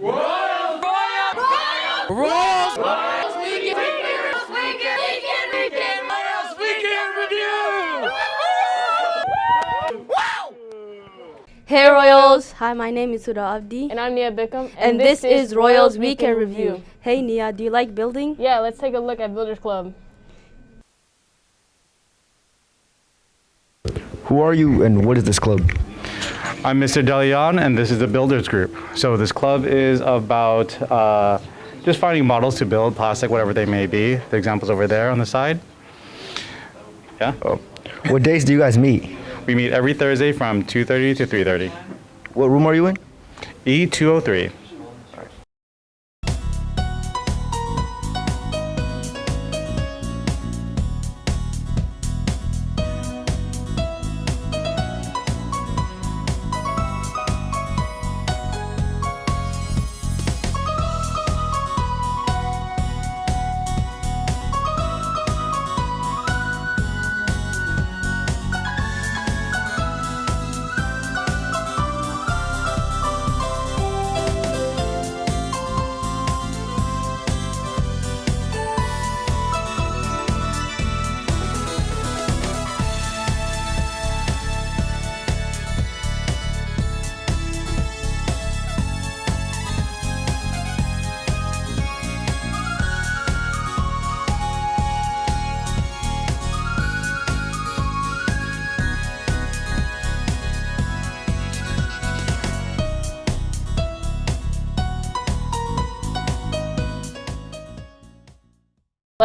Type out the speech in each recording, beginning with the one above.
Royals! Royals! Royals! Royals! We can, we Weekend! Royals Weekend! Weekend! Weekend! Royals Week in Review! Hey Royals! Hi, my name is Huda Abdi. And I'm Nia Bickham. And, this, is Royals Week in Review. Hey Nia, do you like building? Yeah, let's take a look at Builders Club. Who are you and what is this club? I'm Mr. Delion, and this is the Builders Group. So this club is about uh, just finding models to build plastic, whatever they may be. The examples over there on the side. Yeah. Oh. What days do you guys meet? We meet every Thursday from 2:30 to 3:30. What room are you in? E203.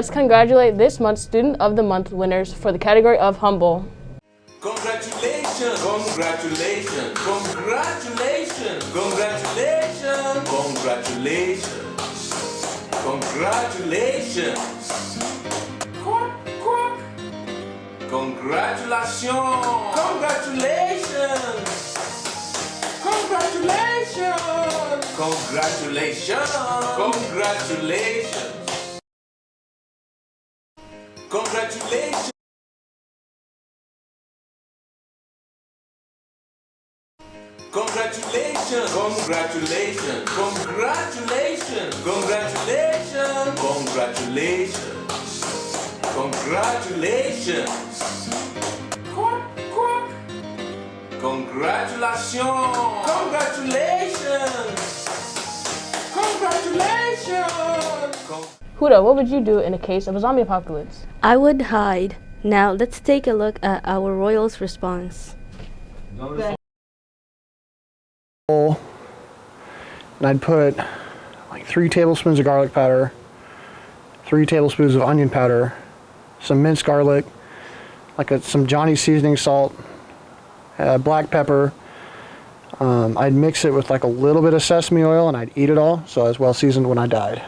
Let's congratulate this month's Student of the Month winners for the category of Humble. Congratulations! Congratulations! Congratulations! Congratulations! Congratulations! Congratulations! Quack, quack. Congratulations! Congratulations! Congratulations! Congratulations! Congratulations! Congratulations! Congratulations! Congratulations! Congratulations! Congratulations! Congratulations! Congratulations! Quack, quack. Congratulations! Congratulations! Congratulations! Huda, what would you do in a case of a zombie apocalypse? I would hide. Now let's take a look at our Royals response. And I'd put like three tablespoons of garlic powder, three tablespoons of onion powder, some minced garlic, like a, some Johnny seasoning salt, uh, black pepper. Um, I'd mix it with like a little bit of sesame oil and I'd eat it all, so I was well seasoned when I died.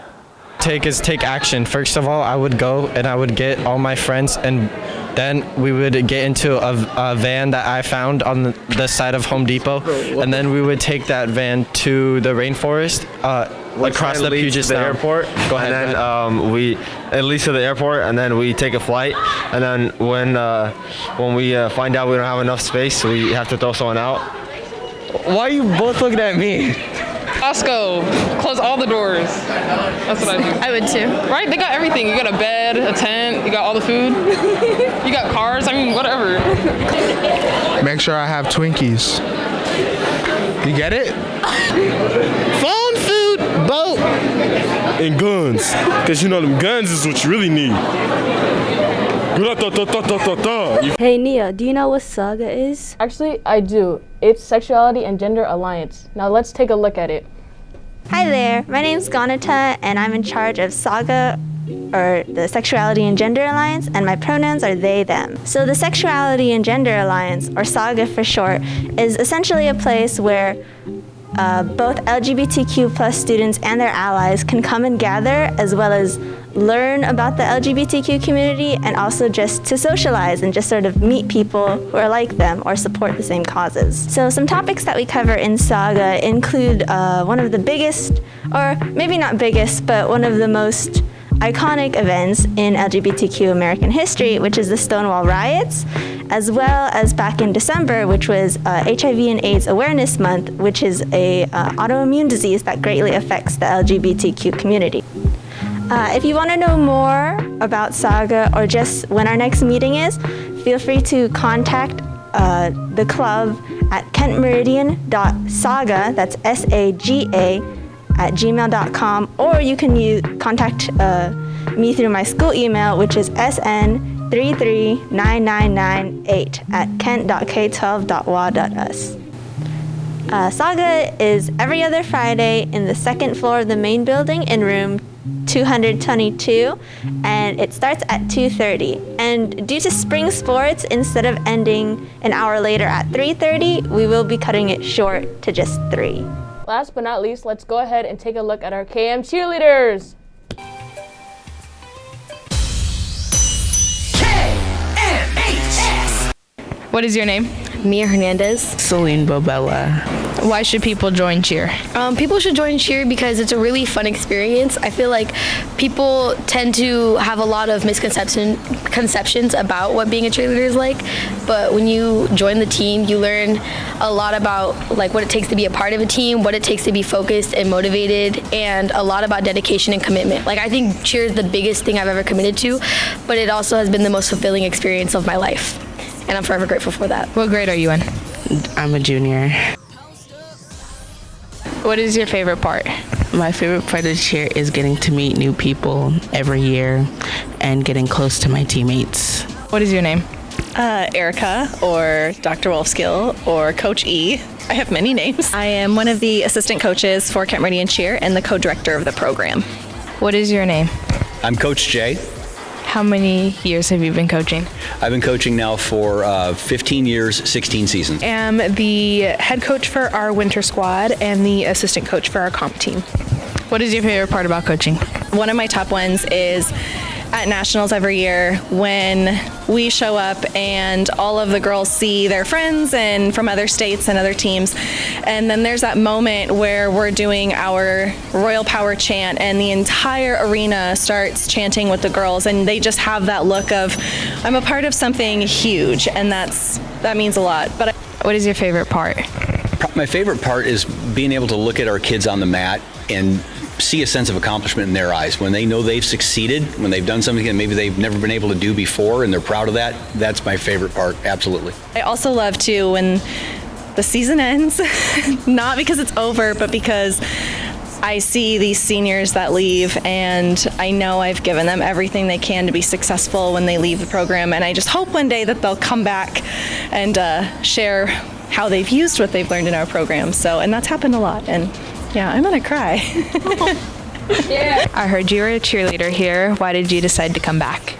take is take action. First of all, I would go and I would get all my friends, and then we would get into a, a van that I found on the, the side of Home Depot, and then we would take that van to the rainforest uh, across the Puget Sound. airport. Go ahead. And then ahead. um, we at least to the airport, and then we take a flight. And then when uh, when we uh, find out we don't have enough space, we have to throw someone out. Why are you both looking at me? Costco, close all the doors. That's what I do. I would too. Right? They got everything. You got a bed, a tent, you got all the food. you got cars. I mean, whatever. Make sure I have Twinkies. You get it? Phone, food, boat, and guns. Cause you know them guns is what you really need. Hey Nia, do you know what Saga is? Actually, I do. It's Sexuality and Gender Alliance. Now let's take a look at it. Hi there, my name's Ganata and I'm in charge of Saga or the Sexuality and Gender Alliance and my pronouns are they them. So the Sexuality and Gender Alliance or Saga for short is essentially a place where uh, both LGBTQ plus students and their allies can come and gather as well as learn about the LGBTQ community and also just to socialize and just sort of meet people who are like them or support the same causes. So some topics that we cover in Saga include uh, one of the biggest, or maybe not biggest, but one of the most iconic events in LGBTQ American history, which is the Stonewall riots. As well as back in December, which was uh, HIV and AIDS Awareness Month, which is a uh, autoimmune disease that greatly affects the LGBTQ community. Uh, if you want to know more about Saga or just when our next meeting is, feel free to contact uh, the club at kentmeridian.saga, that's S-A-G-A, at gmail.com, or you can use, contact uh, me through my school email, which is sn339998 at kent.k12.wa.us. Uh, Saga is every other Friday in the second floor of the main building in room 222 and it starts at 2.30 and due to spring sports instead of ending an hour later at 3.30 we will be cutting it short to just 3 Last but not least, let's go ahead and take a look at our KM cheerleaders. What is your name? Mia Hernandez. Celine Bobella. Why should people join cheer? Um, people should join cheer because it's a really fun experience. I feel like people tend to have a lot of misconception conceptions about what being a cheerleader is like, but when you join the team, you learn a lot about like what it takes to be a part of a team, what it takes to be focused and motivated, and a lot about dedication and commitment. Like I think cheer is the biggest thing I've ever committed to, but it also has been the most fulfilling experience of my life, and I'm forever grateful for that. What grade are you in? I'm a junior. What is your favorite part? My favorite part of cheer is getting to meet new people every year and getting close to my teammates. What is your name? Uh, Erica or Dr. Wolfskill or Coach E. I have many names. I am one of the assistant coaches for Kent Meridian Cheer and the co-director of the program. What is your name? I'm Coach Jay. How many years have you been coaching? I've been coaching now for uh, 15 years, 16 seasons. I am the head coach for our winter squad and the assistant coach for our comp team. What is your favorite part about coaching? One of my top ones is at nationals every year when we show up and all of the girls see their friends and from other states and other teams. And then there's that moment where we're doing our royal power chant and the entire arena starts chanting with the girls and they just have that look of i'm a part of something huge and that's that means a lot. But I, what is your favorite part? My favorite part is being able to look at our kids on the mat and see a sense of accomplishment in their eyes when they know they've succeeded, when they've done something that maybe they've never been able to do before, and they're proud of that. That's my favorite part, absolutely. I also love too when the season ends, not because it's over, but because I see these seniors that leave, and I know I've given them everything they can to be successful when they leave the program. And I just hope one day that they'll come back and uh, share how they've used what they've learned in our program. So, and that's happened a lot. And yeah, I'm gonna cry. yeah. I heard you were a cheerleader here. Why did you decide to come back?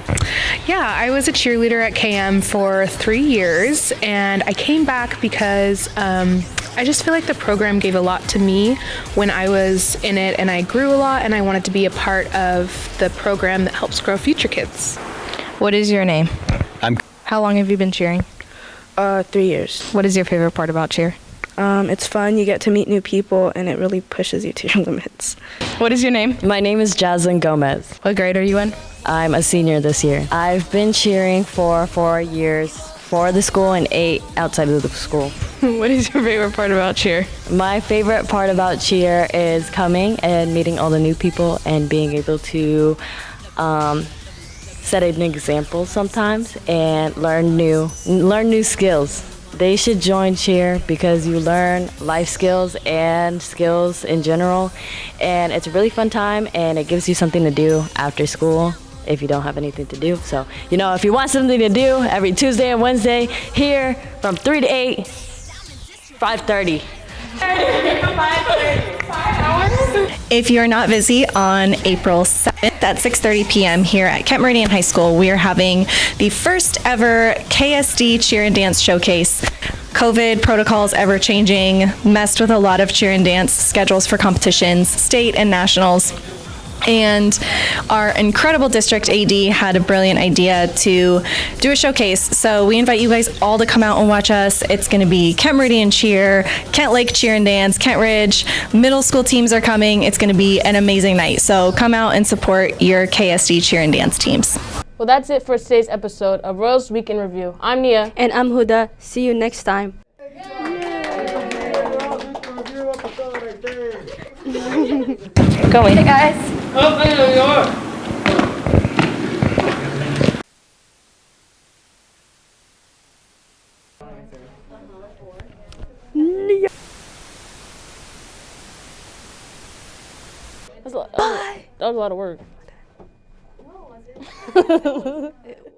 Yeah, I was a cheerleader at KM for three years, and I came back because um, I just feel like the program gave a lot to me when I was in it, and I grew a lot, and I wanted to be a part of the program that helps grow future kids. What is your name? I'm. How long have you been cheering? Uh, three years. What is your favorite part about cheer? Um, it's fun. You get to meet new people, and it really pushes you to your limits. What is your name? My name is Jaslyn Gomez. What grade are you in? I'm a senior this year. I've been cheering for four years for the school and eight outside of the school. what is your favorite part about cheer? My favorite part about cheer is coming and meeting all the new people and being able to um, set an example sometimes and learn new learn new skills. They should join cheer because you learn life skills and skills in general. And it's a really fun time and it gives you something to do after school if you don't have anything to do. So, you know, if you want something to do every Tuesday and Wednesday here from 3 to 8 5:30 If you're not busy on April 7th at 6:30 p.m. here at Kent Meridian High School, we are having the first ever KSD Cheer and Dance Showcase. COVID protocols ever changing, messed with a lot of cheer and dance schedules for competitions, state and nationals. And our incredible district AD had a brilliant idea to do a showcase. So we invite you guys all to come out and watch us. It's going to be Kent Meridian Cheer, Kentlake Cheer and Dance, Kentridge. Middle school teams are coming. It's going to be an amazing night. So come out and support your KSD cheer and dance teams. Well, that's it for today's episode of Royals Week in Review. I'm Nia. And I'm Huda. See you next time. Going. Hey guys. That's a, that was a lot of work.